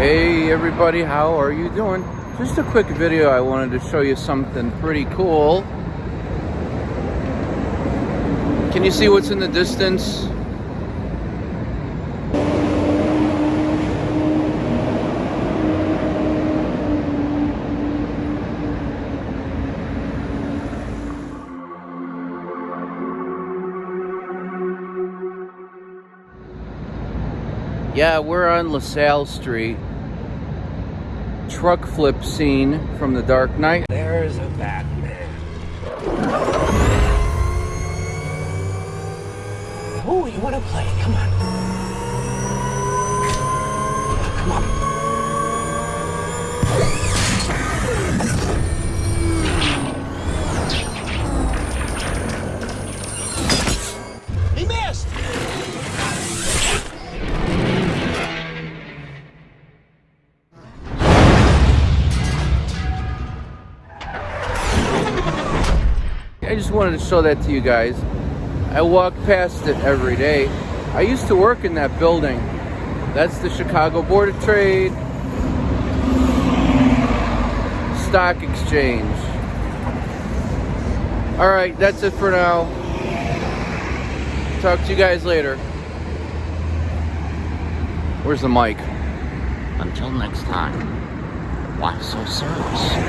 Hey everybody, how are you doing? Just a quick video, I wanted to show you something pretty cool. Can you see what's in the distance? Yeah, we're on LaSalle Street. Truck flip scene from The Dark Knight. There's a Batman. Oh, you want to play? Come on. I just wanted to show that to you guys. I walk past it every day. I used to work in that building. That's the Chicago Board of Trade Stock Exchange. All right, that's it for now. Talk to you guys later. Where's the mic? Until next time, why so serious?